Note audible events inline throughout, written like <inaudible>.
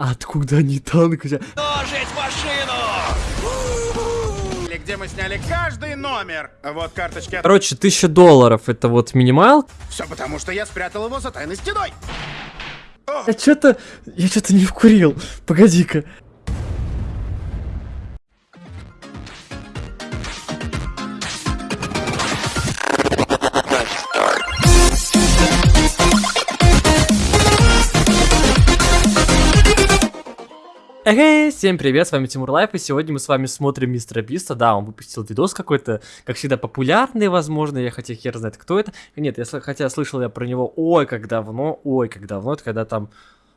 Откуда они танк взяли? Ножить машину! Или где мы сняли каждый номер. Вот карточки от... Короче, 1000 долларов это вот минимал. Все потому, что я спрятал его за тайной стеной. Я что-то... Я что-то не вкурил. Погоди-ка. Эй, всем привет, с вами Тимур Лайф, и сегодня мы с вами смотрим Мистера Биста. Да, он выпустил видос какой-то, как всегда, популярный, возможно, я хотя хер знает, кто это. Нет, я, хотя слышал я про него, ой, как давно, ой, как давно, это когда там,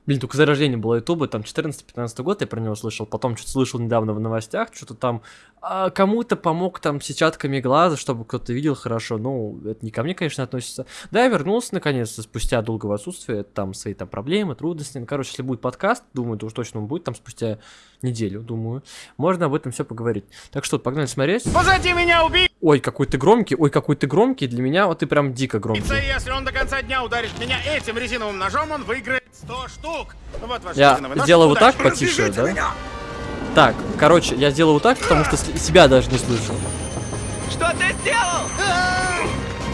блин, только зарождение было ютуба, там 14-15 год я про него слышал, потом что-то слышал недавно в новостях, что-то там а, кому-то помог там сетчатками глаза, чтобы кто-то видел хорошо, ну, это не ко мне, конечно, относится. Да, я вернулся наконец-то спустя долгого отсутствия, там свои там проблемы, трудности. Ну, короче, если будет подкаст, думаю, то уж точно он будет там спустя неделю, думаю. Можно об этом все поговорить. Так что, погнали смотреть. Позади меня убийца, Ой, какой ты громкий, ой, какой ты громкий. Для меня вот ты прям дико громкий. если он до конца дня ударит меня этим резиновым ножом, он выиграет 100 штук. Вот ваш Я сделаю вот так потише, Развяжите да? меня. Так, короче, я сделаю вот так, потому что себя даже не слышу. Что ты сделал?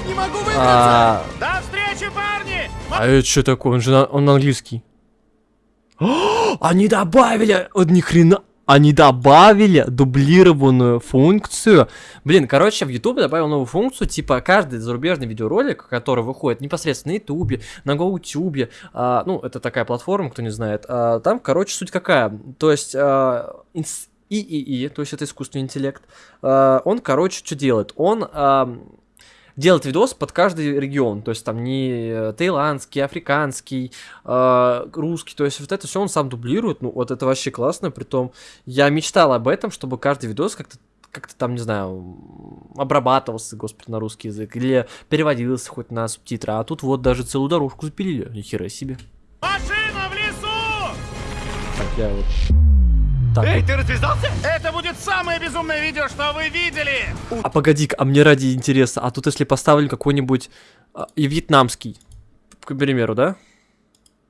Не могу выбраться. А, До встречи, парни! а это что такое? Он же на, он английский. <gasps> Они добавили, вот ни хрена, они добавили дублированную функцию. Блин, короче, в YouTube добавил новую функцию, типа каждый зарубежный видеоролик, который выходит непосредственно на YouTube, на GoTube, а, ну, это такая платформа, кто не знает, а, там, короче, суть какая, то есть... а, ИИИ, то есть это искусственный интеллект, а, он, короче, что делает? Он делать видос под каждый регион, то есть там не э, таиландский, африканский, э, русский, то есть вот это все он сам дублирует, ну вот это вообще классно, притом я мечтал об этом, чтобы каждый видос как-то как-то там, не знаю, обрабатывался, господи, на русский язык, или переводился хоть на субтитры, а тут вот даже целую дорожку запилили, ни хера себе. Машина в лесу! Так, я вот... Так, Эй, ты развязался? Это будет самое безумное видео, что вы видели! А погоди а мне ради интереса, а тут если поставили какой-нибудь а, и вьетнамский, к примеру, да?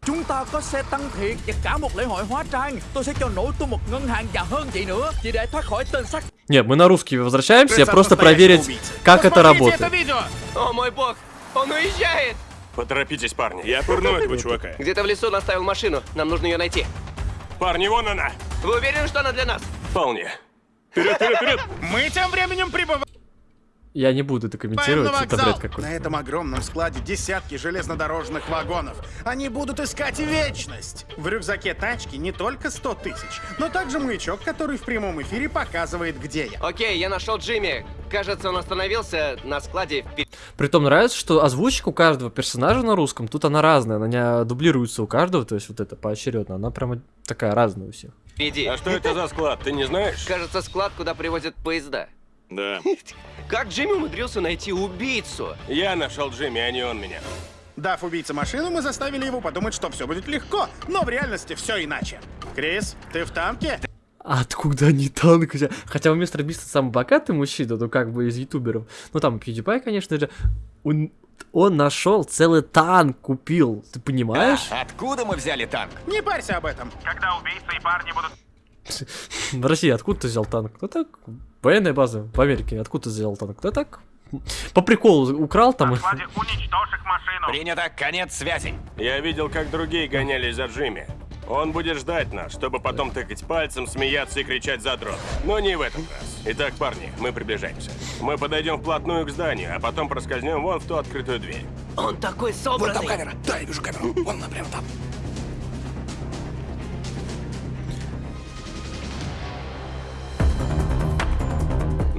Chúng ta có xe tăng thiệt và cả một lễ hội hóa trang Tôi sẽ cho nổ tung một ngân hàng và hơn vậy nữa Chỉ để thoát khỏi tên sát Нет, мы на русский возвращаемся, Ты просто проверить, как это работает. О мой бог, он уезжает! Поторопитесь, парни. Я пырну этого <laughs> чувака. Где-то в лесу наставил машину, нам нужно ее найти. Парни, вон она. Вы уверены, что она для нас? Вполне. Вперед, вперед, вперед. Мы тем временем прибываем Я не буду это на комментировать, это вокзал. бред На какой-то. этом огромном складе десятки железнодорожных вагонов. Они будут искать вечность. В рюкзаке тачки не только 100 тысяч, но также маячок, который в прямом эфире показывает, где я. Окей, я нашел Джимми. Кажется, он остановился на складе Притом нравится, что озвучка у каждого персонажа на русском, тут она разная, она не дублируется у каждого, то есть вот это поочередно, она прямо такая разная у всех. впереди. А что это за склад, ты не знаешь? Кажется, склад, куда привозят поезда. Да. <laughs> Как Джимми умудрился найти убийцу? Я нашел Джимми, а не он меня. Дав убийце машину, мы заставили его подумать, что все будет легко, но в реальности все иначе. Крис, ты в танке? Откуда они танк взяли? Хотя у мистера Биста самый богатый мужчина, ну как бы из ютуберов. Ну там PewDiePie, конечно же. Он, он нашел целый танк, купил. Ты понимаешь? Откуда мы взяли танк? Не парься об этом. Когда убийцы и парни будут... В России откуда ты взял танк? Да так, военная база в Америке. Откуда ты взял танк? Да так, по приколу украл там. Принято, конец связи. Я видел, как другие гонялись за Джимми. Он будет ждать нас, чтобы потом тыкать пальцем, смеяться и кричать задрот. Но не в этот раз. Итак, парни, мы приближаемся. Мы подойдем вплотную к зданию, а потом проскользнем вон в ту открытую дверь. Он такой собранный. Да, я вижу камеру. Вон она прямо там.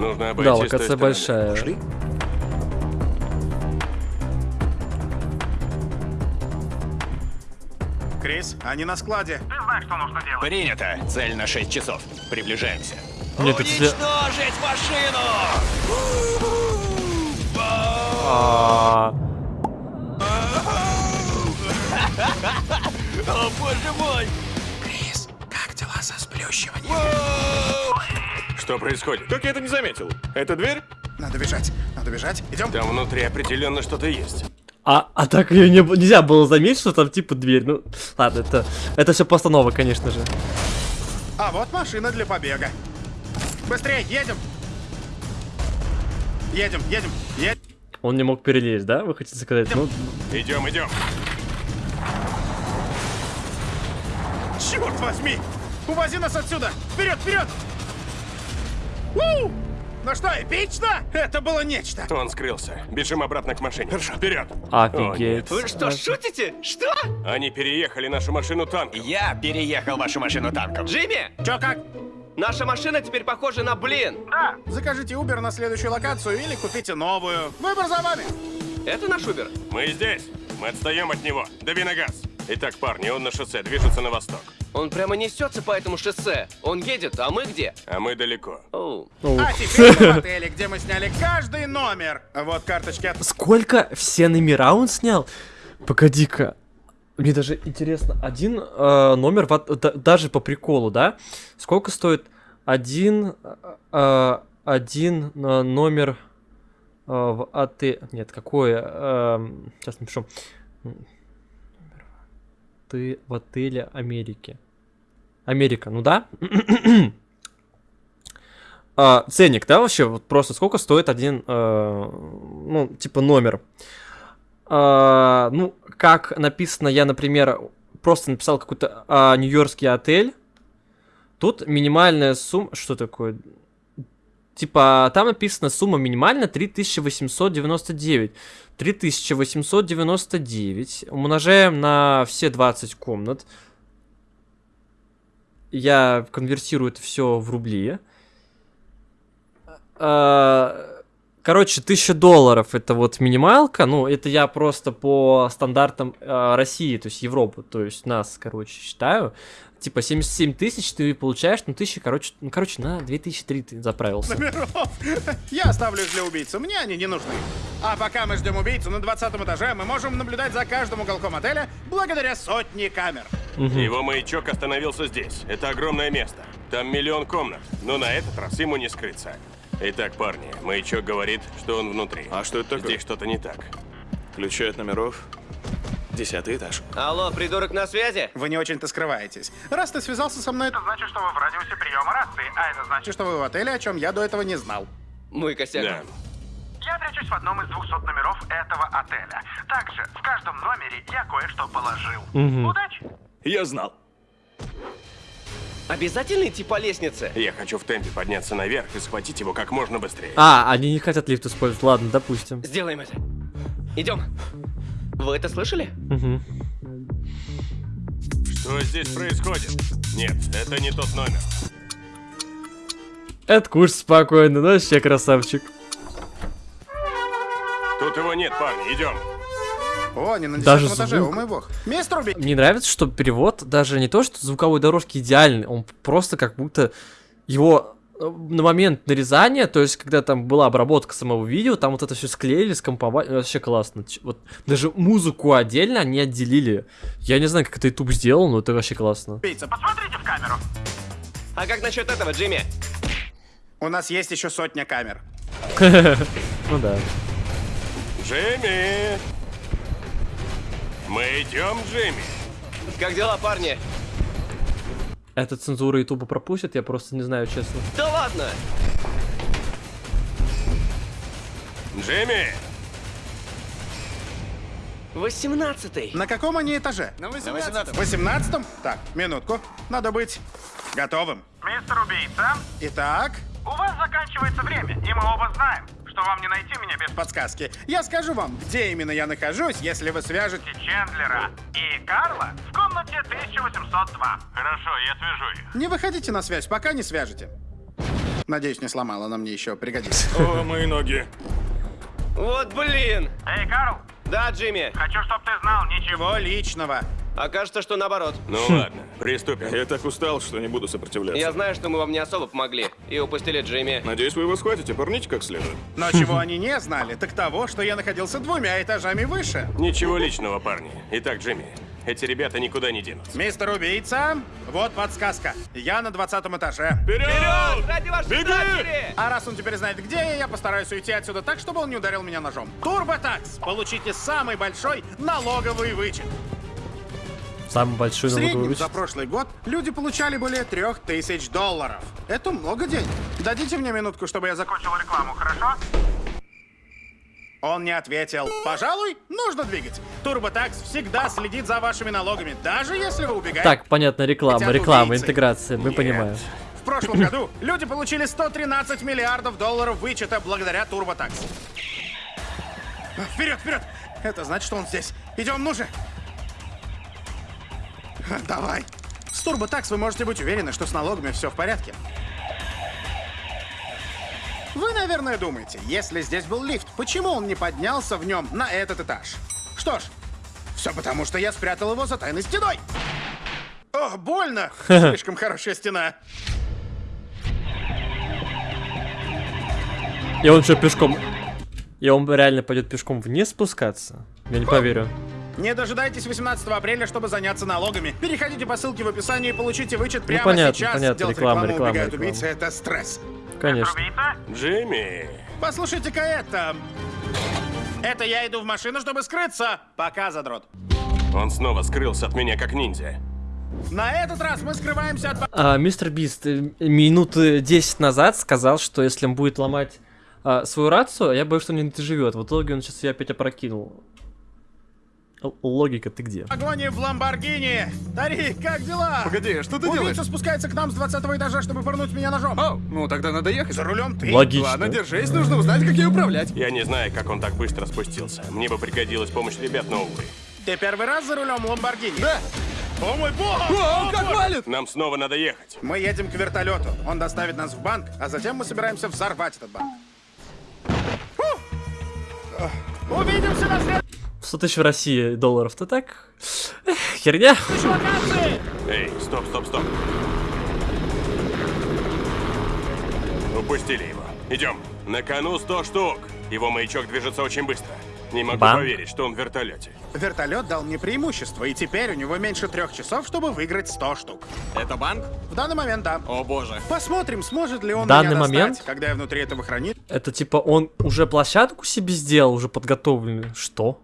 Нужно обойти Да, локация большая. Пошли. Крис, они на складе. Принято. Цель на 6 часов. Приближаемся. Нет, это Уничтожить машину! А, <laughs> О, боже мой! Крис, как дела со сплющиванием? Что происходит? Как я это не заметил? Это дверь? Надо бежать, надо бежать. Идем. Там внутри определенно что-то есть. А, а так ее не, нельзя было заметить, что там типа дверь. Ну, ладно, это, это все постанова, конечно же. А вот машина для побега. Быстрее, едем! Едем, едем, едем. Он не мог перелезть, да? Вы хотите сказать? Ну, Идем, идем. Черт возьми! Увози нас отсюда! Вперед, вперед! У! Ну что, эпично? Это было нечто. Он скрылся. Бежим обратно к машине. Хорошо. Вперед. офигеть. Вы что, шутите? Что? Они переехали нашу машину танком. Я переехал вашу машину танком. Джимми, Чё как? наша машина теперь похожа на блин. Закажите Uber на следующую локацию или купите новую. Выбор за вами. Это наш Убер. Мы здесь. Мы отстаем от него. Дави на газ. Итак, парни, он на шоссе, движется на восток. Он прямо несется по этому шоссе. Он едет, а мы где? А мы далеко. Оу. А теперь мы <laughs> в отеле, где мы сняли каждый номер. Вот карточки от... Сколько все номера он снял? Погоди-ка. Мне даже интересно, один э, номер, в да- даже по приколу, да? Сколько стоит один, э, один э, номер э, в отеле? Нет, какое? Эм, сейчас напишу. Ты в отеле Америки. Америка, ну да? <clears throat> А, ценник, да, вообще? Вот просто сколько стоит один, э, ну, типа номер? А, ну, как написано, я, например, просто написал какой-то а, нью-йоркский отель. Тут минимальная сумма... Что такое? Типа, там написано сумма минимальная 3899. 3899 умножаем на все 20 комнат. Я конвертирую это все в рубли. А, Короче, 1000 долларов это вот минималка. Ну, это я просто по стандартам э, России, то есть Европы, то есть нас, короче, считаю. Типа 77 тысяч ты получаешь, ну, тысячи, короче, ну, короче, на 2003 ты заправился. номеров. <laughs> Я оставлю их для убийцы, мне они не нужны. А пока мы ждем убийцу на 20 этаже, мы можем наблюдать за каждым уголком отеля благодаря сотне камер. Его маячок остановился здесь. Это огромное место. Там миллион комнат. Но на этот раз ему не скрыться. Итак, парни, маячок говорит, что он внутри. А что это такое? Здесь что-то не так. Ключи от номеров. Десятый этаж. Алло, придурок на связи? Вы не очень-то скрываетесь. Раз ты связался со мной, это значит, что вы в радиусе приема рации, а это значит, что вы в отеле, о чем я до этого не знал. Мой косяк. Да. я прячусь в одном из 200 номеров этого отеля. Также в каждом номере я кое-что положил. Удачи! Я знал. Обязательно идти по лестнице? Я хочу в темпе подняться наверх и схватить его как можно быстрее. А, они не хотят лифт использовать. Ладно, допустим. Сделаем это. Идем. Вы это слышали? Мгм. Что здесь происходит? Нет, это не тот номер. Это куш спокойно, ну вообще красавчик. Тут его нет, парни, идем. О, не на Даже этаже, звук. о мой бог. Мистер. Мне нравится, что перевод даже не то, что звуковой дорожки идеальный, он просто как будто его на момент нарезания, то есть когда там была обработка самого видео, там вот это все склеили, скомповали, вообще классно. Вот даже музыку отдельно они отделили. Я не знаю, как это YouTube сделал, но это вообще классно. убийца. Посмотрите в камеру. А как насчет этого, Джимми? У нас есть еще сотня камер. <laughs> Ну да. Джимми! Мы идем, Джимми. Как дела, парни? Это цензура Ютуба пропустит, я просто не знаю, честно. Да ладно! Джимми! Восемнадцатый. На каком они этаже? На 18 18 Так, минутку. Надо быть готовым. Мистер убийца, Итак, у вас заканчивается время, и мы оба знаем, что вам не найти меня без подсказки. Я скажу вам, где именно я нахожусь, если вы свяжете... Чендлера и Карла в комнате 1802. Хорошо, я свяжу их. Не выходите на связь, пока не свяжете. Надеюсь, не сломала, она мне еще пригодится. О, мои ноги. Вот блин! Эй, Карл, Да, Джимми. хочу, чтобы ты знал, ничего. Чего личного? Окажется, что наоборот. Ну ладно, приступим. Я так устал, что не буду сопротивляться. Я знаю, что мы вам не особо помогли. И упустили Джимми. Надеюсь, вы его схватите, порните как следует. Но чего они не знали, так того, что я находился двумя этажами выше. Ничего личного, парни. Итак, Джимми, Эти ребята никуда не денутся. Мистер Убийца, вот подсказка. Я на 20 этаже. Вперед! Ради вашей Беги! дочери! А раз он теперь знает, где я, я постараюсь уйти отсюда так, чтобы он не ударил меня ножом. Турботакс! Получите самый большой налоговый вычет. Самый большой В среднем за прошлый год люди получали более трех тысяч долларов. Это много денег. Дадите мне минутку, чтобы я закончил. Кончил рекламу, хорошо? Он не ответил. Пожалуй, нужно двигать. Турботакс всегда следит за вашими налогами, даже если вы убегаете. Так, понятно, реклама, реклама, убийцы. интеграция, мы Нет. понимаем. В прошлом <laughs> году люди получили 113 миллиардов долларов вычета благодаря Турботакс. Вперед, вперед! Это значит, что он здесь. Идем, ну же! <laughs> Давай. С Турботакс вы можете быть уверены, что с налогами все в порядке. Вы, наверное, думаете, если здесь был лифт, почему он не поднялся в нем на этот этаж? Что ж, все потому, что я спрятал его за тайной стеной. Ох, больно! <laughs> Слишком хорошая стена. И он что, пешком... И он реально пойдет пешком вниз спускаться? Я не поверю. Не дожидайтесь 18 апреля, чтобы заняться налогами. Переходите по ссылке в описании и получите вычет прямо Ну, понятно, сейчас. понятно, Делать реклама, рекламу реклама, убегают реклама. убийцы — это стресс. Конечно. Убийца? Джимми! Послушайте-ка это. Это я иду в машину, чтобы скрыться. Пока, задрот. Он снова скрылся от меня как ниндзя. На этот раз мы скрываемся от... А, мистер Бист э, минуты 10 назад сказал, что если он будет ломать а, свою рацию, я боюсь, что он не доживет. В итоге он сейчас ее опять опрокинул. Логика, ты где? Погони в Ламборгини! Тарик, как дела? Погоди, что ты Убийца делаешь? спускается к нам с 20 этажа, чтобы пырнуть меня ножом. О, ну тогда надо ехать. За рулем ты. Логично. Ладно, держись, нужно узнать, как ей управлять. Я не знаю, как он так быстро спустился. Мне бы пригодилась помощь ребят, но увы. Ты первый раз за рулем Ламборгини? Да. О мой бог! О, как валит! Нам снова надо ехать. Мы едем к вертолету. Он доставит нас в банк, а затем мы собираемся взорвать этот банк. Увидимся на следующей 100 тысяч в России долларов-то так? Эх, херня. Эй, стоп, стоп, стоп. Упустили его. Идем. На кону 100 штук. Его маячок движется очень быстро. Не могу Банк? поверить, что он в вертолете. Вертолет дал мне преимущество, и теперь у него меньше трех часов, чтобы выиграть 100 штук. Это банк? В данный момент, да. О боже. Посмотрим, сможет ли он В данный меня достать, момент? когда я внутри этого хранит. Это типа он уже площадку себе сделал, уже подготовленную. Что?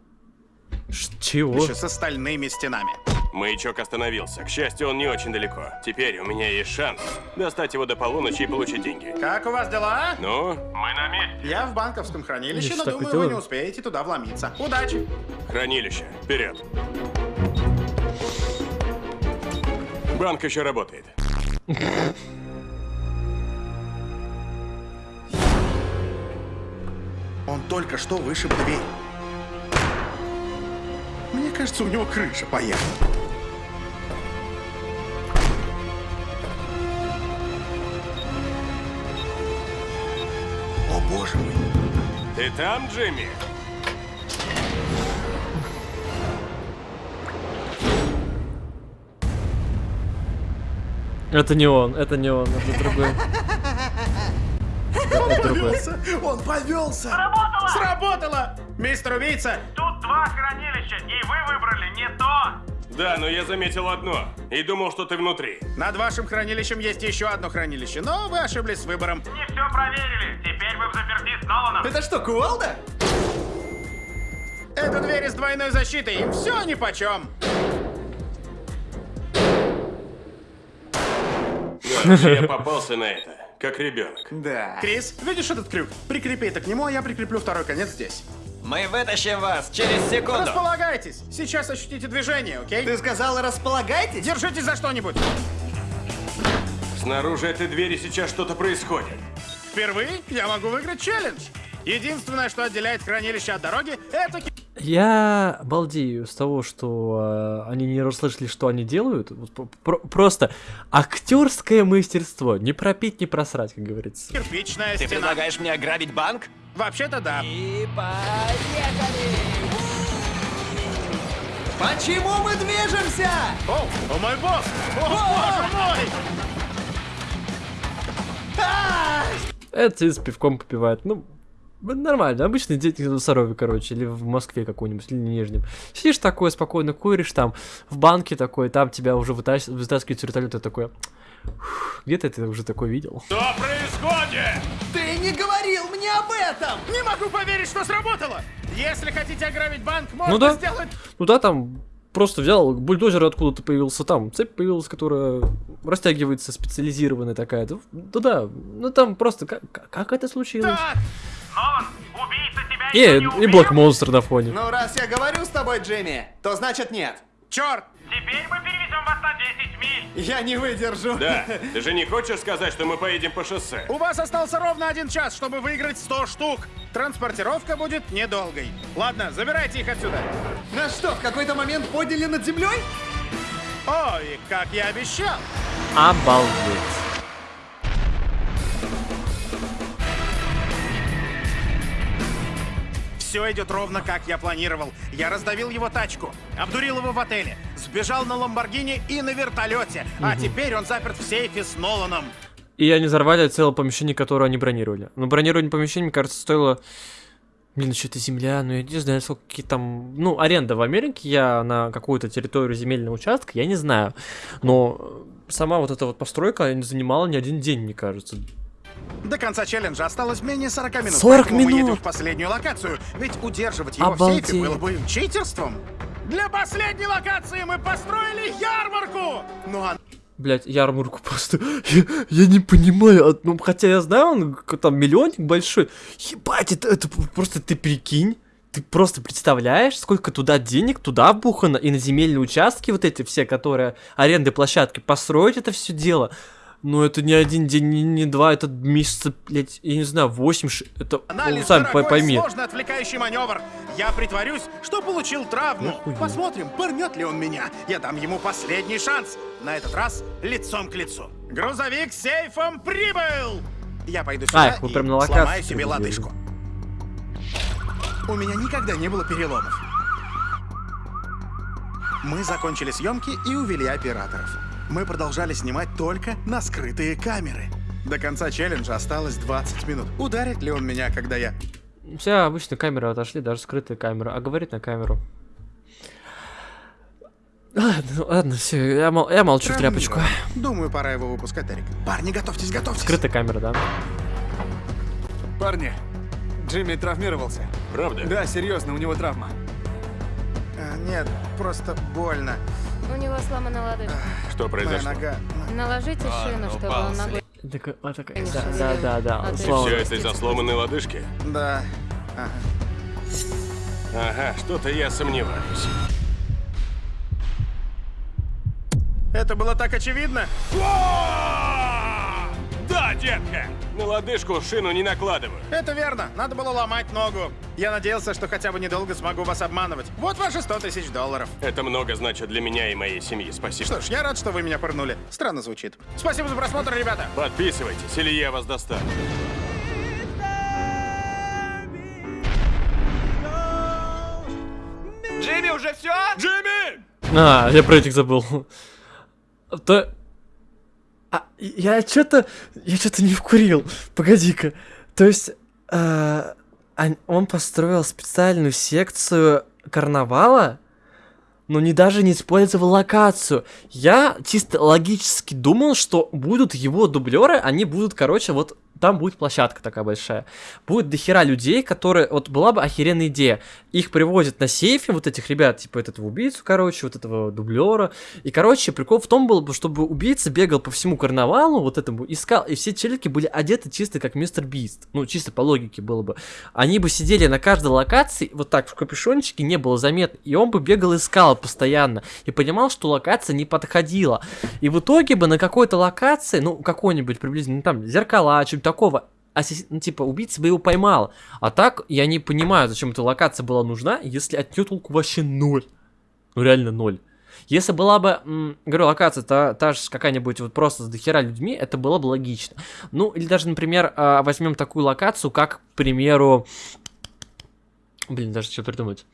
Чего? Еще с остальными стенами. Маячок остановился. К счастью, он не очень далеко. Теперь у меня есть шанс достать его до полуночи и получить деньги. Как у вас дела? Ну, Мы на месте. Я в банковском хранилище, Видишь, но думаю, и вы не успеете туда вломиться. Удачи! хранилище. Вперед. Банк еще работает. Он только что вышиб дверь. Мне кажется, у него крыша поехала. О боже мой! Ты там, Джимми? Это не он, это не он, это другой. Это другой. Повелся! Он повелся! Сработало! Сработало! Мистер убийца! Тут два хранилища, и вы выбрали не то. Да, но я заметил одно. И думал, что ты внутри. Над вашим хранилищем есть еще одно хранилище, но вы ошиблись с выбором. Не все проверили. Теперь вы в заперти с Ноланом. Это что, кувалда? Это двери с двойной защитой, им все нипочем. Да, я попался на это, как ребенок. Да. Крис, видишь этот крюк? Прикрепи это к нему, а я прикреплю второй конец здесь. Мы вытащим вас через секунду. Располагайтесь! Сейчас ощутите движение, окей? Ты сказал, располагайтесь? Держитесь за что-нибудь! Снаружи этой двери сейчас что-то происходит. Впервые я могу выиграть челлендж! Единственное, что отделяет хранилище от дороги, это ки- Я балдею с того, что э, они не расслышали, что они делают. Вот про- про- просто актерское мастерство. Не пропить, не просрать, как говорится. кирпичная Ты стена. предлагаешь мне ограбить банк? Вообще-то да. И поехали! Почему мы движемся? О, о мой босс! О, боже мой! Это с пивком попивает. Ну, Нормально, обычный день на Сарове, короче, или в Москве какой-нибудь, или Нижнем. Сидишь такой, спокойно куришь там, в банке такой, там тебя уже вытас- вытаскивают с вертолета такой. «Фух, Где-то ты уже такой видел. Что происходит? Ты не говорил мне об этом! Не могу поверить, что сработало! Если хотите ограбить банк, можно Ну да. сделать... Ну да, там просто взял бульдозер откуда-то появился там, цепь появилась, которая растягивается, специализированная такая. Да, да, да. ну там просто как, как- это случилось? Тебя И, и? Блок Монстр на фоне. Ну, раз я говорю с тобой, Джимми, то значит нет. черт! Теперь мы перевезем вас на 10 миль. Я не выдержу. Да, <laughs> ты же не хочешь сказать, что мы поедем по шоссе? У вас остался ровно один час, чтобы выиграть 100 штук. Транспортировка будет недолгой. Ладно, забирайте их отсюда. Нас что, в какой-то момент подняли над землей? Ой, как я обещал. Обалдеть. Все идет ровно, как я планировал. Я раздавил его тачку, обдурил его в отеле, сбежал на Ламборгини и на вертолете. А теперь он заперт в сейфе с Ноланом. И они взорвали целое помещение, которое они бронировали. Но бронирование помещения, мне кажется, стоило... Блин, что это земля, ну я не знаю, сколько какие там... Ну, аренда в Америке, я на какую-то территорию земельного участка, я не знаю. Но сама вот эта вот постройка не занимала ни один день, мне кажется. До конца челленджа осталось менее 40 минут. 40 поэтому мы едем минут? в последнюю локацию. Ведь удерживать его в Обалдеть. сейфе было бы читерством. Для последней локации мы построили ярмарку! Ну а Блять, ярмарку просто. <laughs> Я, я не понимаю. а, Ну, хотя я знаю, он там миллионник большой. Ебать, это, это просто ты прикинь. Ты просто представляешь, сколько туда денег туда вбухано, и на земельные участки вот эти все, которые аренды площадки, построить это все дело. Ну, это не один день, не, не два, это месяца, блядь, я не знаю, восемь, ш- это, ну, анализ сами дорогой, по- пойми. сложный отвлекающий маневр. Я притворюсь, что получил травму. Нахуя? Посмотрим, пырнет ли он меня. Я дам ему последний шанс. На этот раз лицом к лицу. Грузовик с сейфом прибыл! Я пойду сюда вы и прям на сломаю локации себе лодыжку. У меня никогда не было переломов. Мы закончили съемки и увели операторов. Мы продолжали снимать только на скрытые камеры. До конца челленджа осталось 20 минут. Ударит ли он меня, когда я... Все обычно камеры отошли, даже скрытые камеры, а говорит на камеру. Ладно, ладно, все, я, мол- я молчу в тряпочку. Думаю, пора его выпускать, Эрик. Парни, готовьтесь, готовьтесь. Скрытая камера, да? Парни, Джимми травмировался. Правда? Да, серьезно, у него травма. А, нет, просто больно. У него сломана лодыжка. Что Моя произошло? нога. Наложите шину, чтобы он ногой Такой, а, такой, не да, да, да, да, А Все это из-за сломанной лодыжки? Да. Ага. Ага, что-то я сомневаюсь. Это было так очевидно. Да, детка! На лодыжку шину не накладываю. Это верно. Надо было ломать ногу. Я надеялся, что хотя бы недолго смогу вас обманывать. Вот ваши 100 тысяч долларов. Это много значит для меня и моей семьи. Спасибо. Что ж, я рад, что вы меня пырнули. Странно звучит. Спасибо за просмотр, ребята. Подписывайтесь, или я вас достану. Джимми, уже все? Джимми! А, я про этих забыл. То... А, я что-то... Я что-то не вкурил. Погоди-ка. То есть... э, ан- он построил специальную секцию карнавала, но не даже не использовал локацию. Я чисто логически думал, что будут его дублеры, они будут, короче, вот там будет площадка такая большая. Будет дохера людей, которые... Вот была бы охеренная идея. Их привозят на сейфе, вот этих ребят, типа этого убийцу, короче, вот этого дублера. И, короче, прикол в том был бы, чтобы убийца бегал по всему карнавалу, вот этому, искал, и все челики были одеты чисто как мистер Бист. Ну, чисто по логике было бы. Они бы сидели на каждой локации, вот так, в капюшончике, не было заметно. И он бы бегал и постоянно. И понимал, что локация не подходила. И в итоге бы на какой-то локации, ну, какой-нибудь приблизительно, ну, там, зеркала, что-нибудь такого, ассис- ну, типа, убийца бы его поймал. А так, я не понимаю, зачем эта локация была нужна, если от нее толку вообще ноль. Ну, реально ноль. Если была бы, говорю, локация та, та же какая-нибудь вот просто с дохера людьми, это было бы логично. Ну, или даже, например, а, возьмем такую локацию, как, к примеру... Блин, даже что придумать.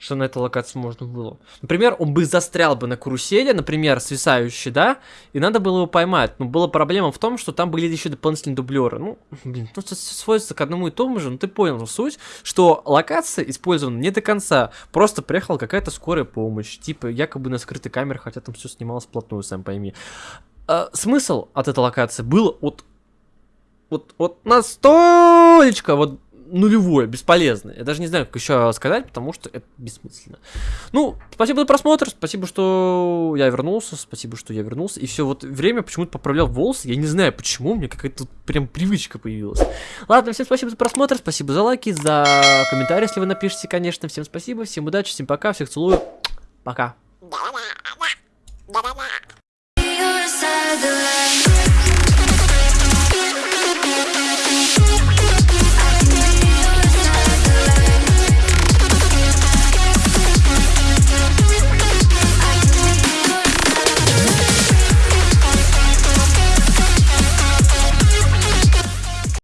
Что на этой локации можно было. Например, он бы застрял бы на карусели, например, свисающий, да, и надо было его поймать. Но была проблема в том, что там были еще дополнительные дублеры. Ну, блин, ну, это сводится к одному и тому же, ну, ты понял суть, что локация использована не до конца. Просто приехала какая-то скорая помощь, типа, якобы на скрытой камере, хотя там все снималось вплотную, сам пойми. А, смысл от этой локации был от вот, вот настолько вот нулевое, бесполезное. Я даже не знаю, как еще сказать, потому что это бессмысленно. Ну, спасибо за просмотр, спасибо, что я вернулся, спасибо, что я вернулся. И все, вот время почему-то поправлял волосы, я не знаю почему, у меня какая-то прям привычка появилась. Ладно, всем спасибо за просмотр, спасибо за лайки, за комментарии, если вы напишите, конечно. Всем спасибо, всем удачи, всем пока, всех целую, пока.